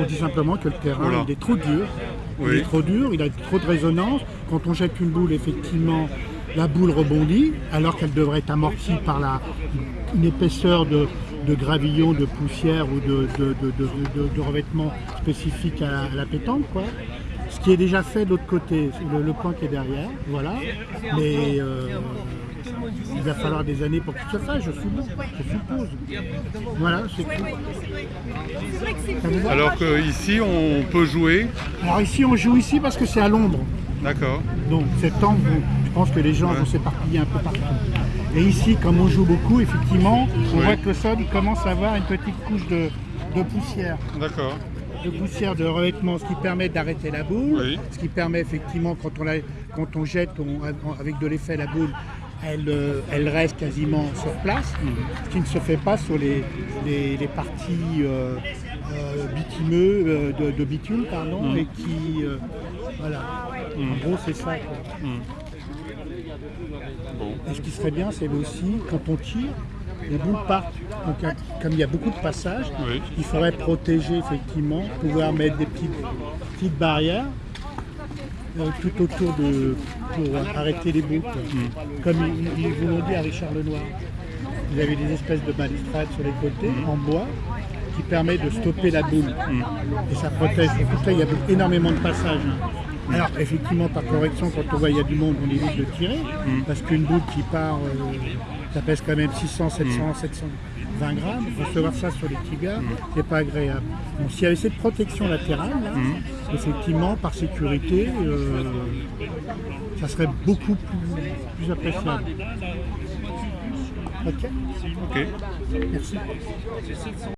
on dit simplement que le terrain il est trop dur. Il est trop dur, il a trop de résonance. Quand on jette une boule, effectivement, la boule rebondit, alors qu'elle devrait être amortie par la, une épaisseur de, de gravillon, de poussière ou de, de, de- de- revêtement spécifique à la, à la pétanque. Quoi. Ce qui est déjà fait de l'autre côté, le, le point qui est derrière, voilà. Mais euh, il va falloir des années pour que ça se fasse, je suppose. Je suppose. Voilà, c'est tout. Alors qu'ici, on peut jouer. Alors ici, on joue ici parce que c'est à l'ombre. D'accord. Donc angle, je pense que les gens vont s'éparpiller un peu partout. Et ici, comme on joue beaucoup, effectivement, on Oui. voit que le sol il commence à avoir une petite couche de, de poussière. D'accord. De poussière de revêtement, ce qui permet d'arrêter la boule, Oui. ce qui permet effectivement, quand on, la- quand on jette on- avec de l'effet la boule, elle, euh, elle reste quasiment sur place, ce qui ne se fait pas sur les, les- les parties euh, euh, bitumeux, euh, de, de bitume, pardon, et qui... voilà. En gros, c'est ça. Bon. Et ce qui serait bien, c'est aussi, quand on tire, les boules partent. Donc, comme il y a beaucoup de passages, Oui. il faudrait protéger effectivement, pouvoir mettre des petites, petites barrières tout autour de pour arrêter les boules. quoi. Comme ils, ils vous l'ont dit à Richard Lenoir. Vous avez des espèces de balustrades sur les côtés en bois qui permet de stopper la boule. Et ça protège. Que là, il y a énormément de passages. Alors effectivement, par correction, quand on voit qu'il y a du monde, on évite de tirer, parce qu'une boule qui part, euh, ça pèse quand même 600, 700, 720 grammes. Recevoir ça sur les tibias, c'est pas agréable. Donc s'il y avait cette protection latérale, là, effectivement, par sécurité, euh, ça serait beaucoup plus, plus appréciable. Ok Ok. Merci.